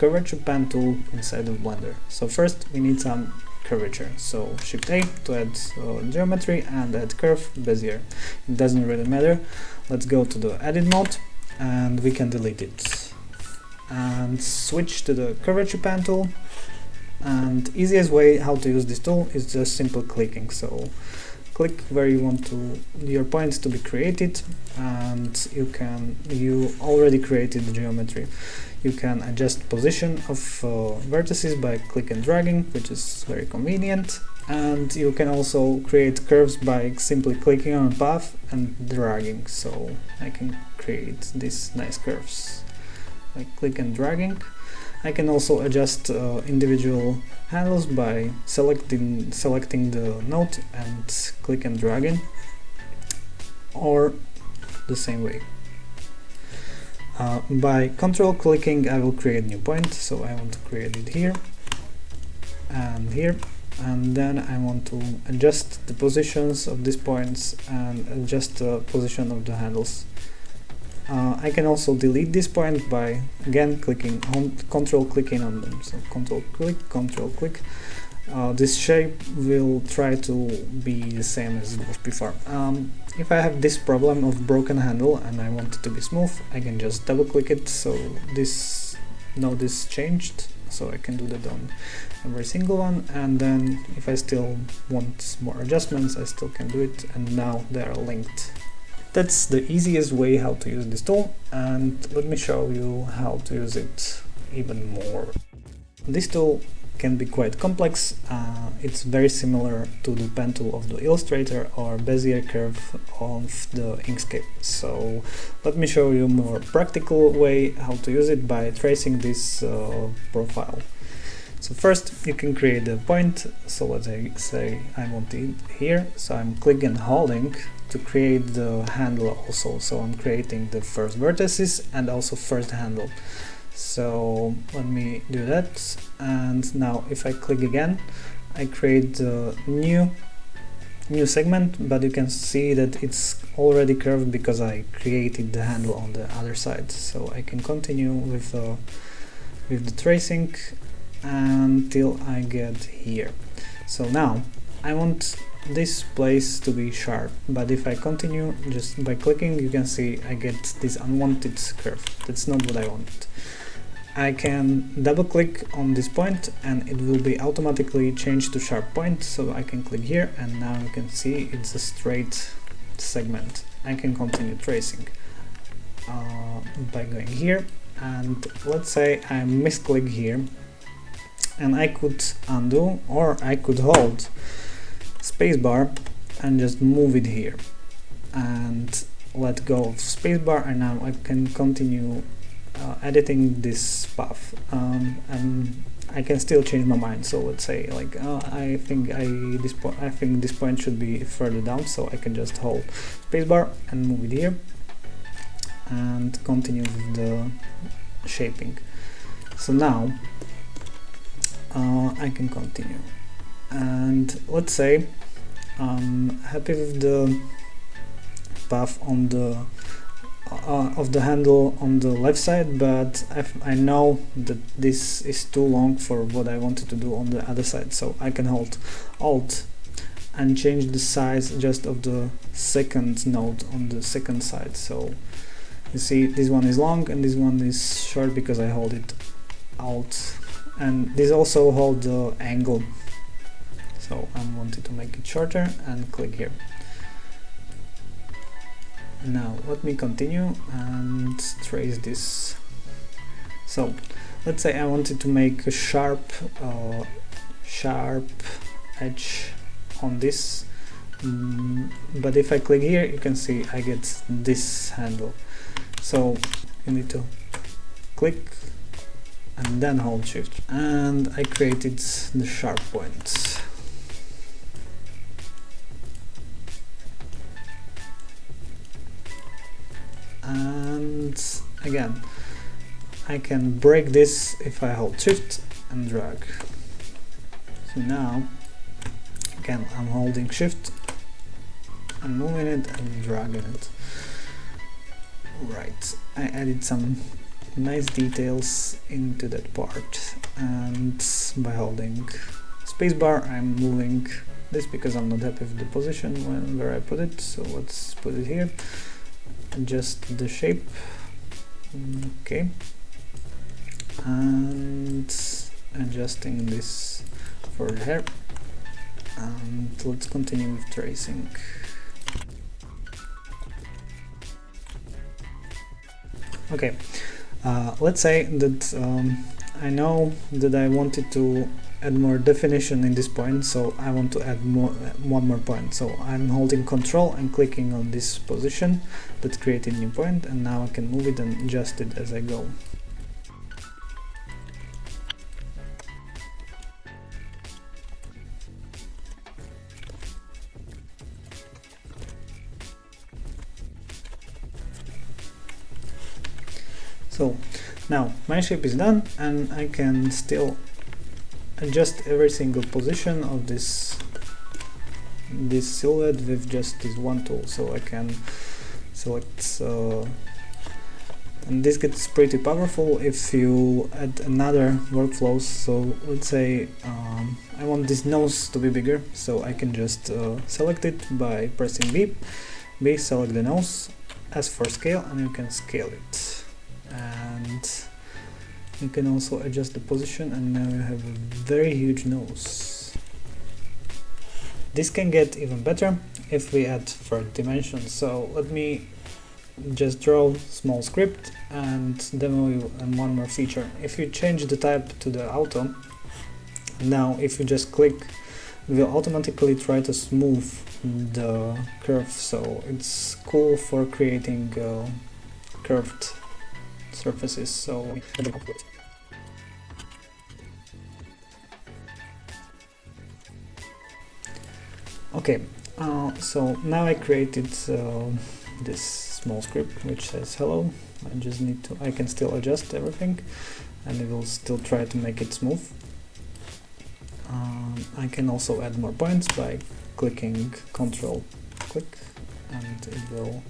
curvature pen tool inside of Blender. So first we need some curvature. So Shift A to add uh, geometry and add curve Bezier. It doesn't really matter. Let's go to the edit mode and we can delete it. And switch to the curvature pen tool. And easiest way how to use this tool is just simple clicking. So click where you want to your points to be created and you can you already created the geometry. You can adjust position of uh, vertices by click and dragging which is very convenient. And you can also create curves by simply clicking on a path and dragging. So I can create these nice curves by click and dragging I can also adjust uh, individual handles by selecting selecting the node and click and dragging or the same way. Uh, by control clicking I will create new point. So I want to create it here and here. And then I want to adjust the positions of these points and adjust the position of the handles uh, I can also delete this point by again clicking on control clicking on them. So control click, control click. Uh, this shape will try to be the same as it was before. Um, if I have this problem of broken handle and I want it to be smooth, I can just double click it so this now this changed so I can do that on every single one and then if I still want more adjustments I still can do it and now they are linked that's the easiest way how to use this tool and let me show you how to use it even more. This tool can be quite complex, uh, it's very similar to the pen tool of the Illustrator or Bezier curve of the Inkscape. So let me show you more practical way how to use it by tracing this uh, profile. So first you can create a point, so let's say I want it here, so I'm clicking and holding to create the handle also, so I'm creating the first vertices and also first handle. So let me do that, and now if I click again, I create the new new segment, but you can see that it's already curved because I created the handle on the other side. So I can continue with the, with the tracing until I get here. So now I want this place to be sharp, but if I continue just by clicking you can see I get this unwanted curve. That's not what I want. I can double click on this point and it will be automatically changed to sharp point so I can click here and now you can see it's a straight segment. I can continue tracing uh, by going here and let's say I misclick here and I could undo or I could hold spacebar and just move it here and let go of spacebar. And now I can continue uh, editing this path. Um, and I can still change my mind. So let's say like uh, I think I this point I think this point should be further down. So I can just hold spacebar and move it here and continue with the shaping. So now uh, I can continue and let's say I'm happy with the path on the uh, of the handle on the left side but I've, i know that this is too long for what I wanted to do on the other side so I can hold alt and change the size just of the second node on the second side. So you see this one is long and this one is short because I hold it alt. And this also hold the angle so I wanted to make it shorter and click here. Now let me continue and trace this. So let's say I wanted to make a sharp uh, sharp edge on this. Mm, but if I click here you can see I get this handle. So you need to click and then hold shift. And I created the sharp point again. I can break this if I hold shift and drag. So now again I'm holding shift and moving it and dragging it. Right I added some nice details into that part. And by holding spacebar I'm moving this because I'm not happy with the position when, where I put it. So let's put it here. Adjust the shape okay. And adjusting this for hair. And let's continue with tracing. Okay. Uh, let's say that um, I know that I wanted to add more definition in this point so I want to add more one more point. So I'm holding control and clicking on this position that created new point and now I can move it and adjust it as I go. So now my shape is done and I can still adjust every single position of this this silhouette with just this one tool. So I can select uh, and this gets pretty powerful if you add another workflows. So let's say um, I want this nose to be bigger. So I can just uh, select it by pressing B. B select the nose S for scale and you can scale it. And you can also adjust the position and now you have a very huge nose. This can get even better if we add third dimension so let me just draw small script and demo you one more feature. If you change the type to the auto now if you just click it will automatically try to smooth the curve. So it's cool for creating uh, curved surfaces. So okay uh, so now I created uh, this small script which says hello I just need to I can still adjust everything and it will still try to make it smooth um, I can also add more points by clicking control click and it will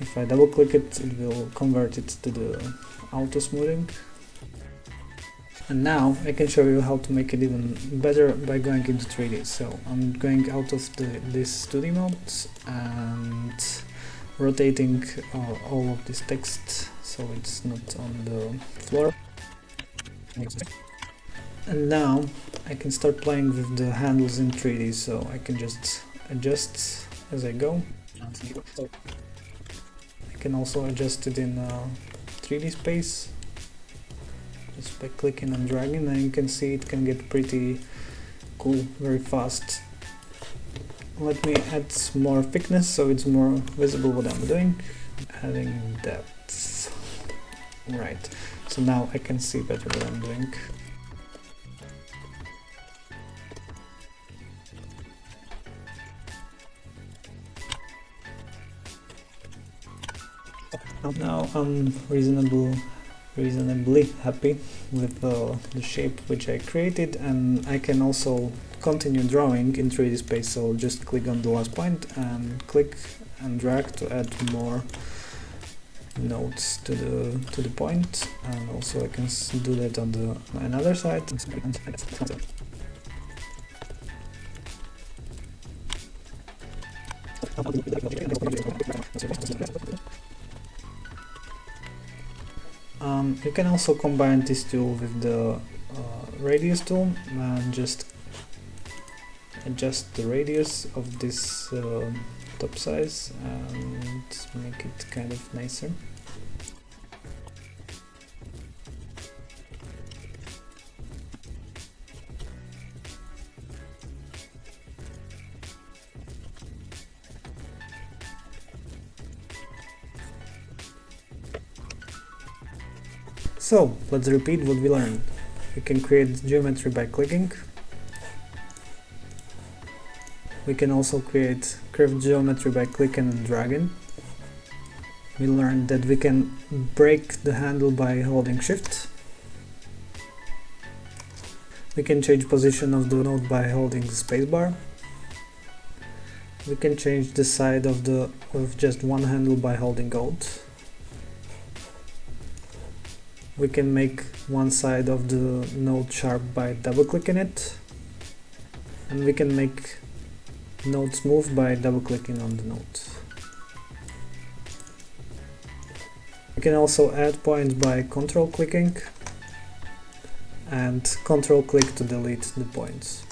if I double click it, it will convert it to the auto smoothing. And now I can show you how to make it even better by going into 3D. So I'm going out of the, this 2D mode and rotating uh, all of this text so it's not on the floor. And now I can start playing with the handles in 3D so I can just adjust as I go I can also adjust it in uh, 3D space just by clicking and dragging and you can see it can get pretty cool very fast. Let me add more thickness so it's more visible what I'm doing. Adding depth. Right. So now I can see better what I'm doing. Now I'm reasonable, reasonably happy with uh, the shape which I created and I can also continue drawing in 3D space. So just click on the last point and click and drag to add more nodes to the to the point. And also I can do that on the another side Um, you can also combine this tool with the uh, radius tool and just adjust the radius of this uh, top size and make it kind of nicer. So, let's repeat what we learned. We can create geometry by clicking. We can also create curved geometry by clicking and dragging. We learned that we can break the handle by holding shift. We can change position of the node by holding the spacebar. We can change the side of the of just one handle by holding Alt. We can make one side of the node sharp by double clicking it and we can make node smooth by double clicking on the node. We can also add points by control clicking and control click to delete the points.